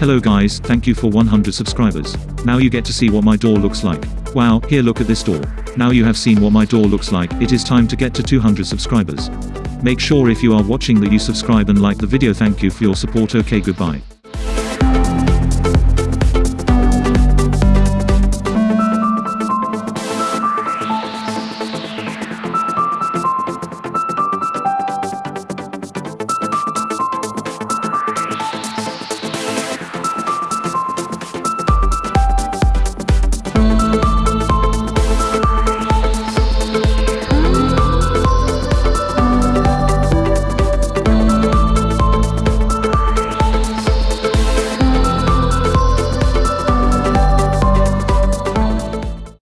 Hello guys, thank you for 100 subscribers. Now you get to see what my door looks like. Wow, here look at this door. Now you have seen what my door looks like, it is time to get to 200 subscribers. Make sure if you are watching that you subscribe and like the video thank you for your support okay goodbye.